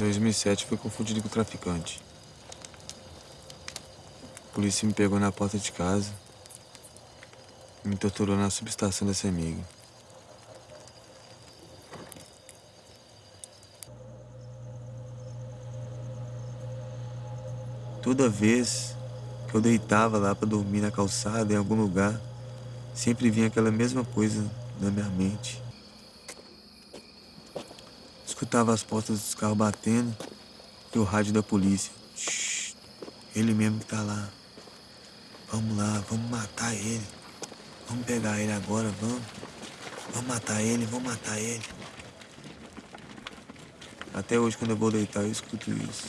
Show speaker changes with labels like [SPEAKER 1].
[SPEAKER 1] Em 2007 fui confundido com traficante. A polícia me pegou na porta de casa me torturou na subestação da CEMIG. Toda vez que eu deitava lá para dormir na calçada, em algum lugar, sempre vinha aquela mesma coisa na minha mente. Escutava as portas dos carros batendo e o rádio da polícia. Shhh, ele mesmo que tá lá. Vamos lá, vamos matar ele. Vamos pegar ele agora, vamos. Vamos matar ele, vamos matar ele. Até hoje, quando eu vou deitar, eu escuto isso.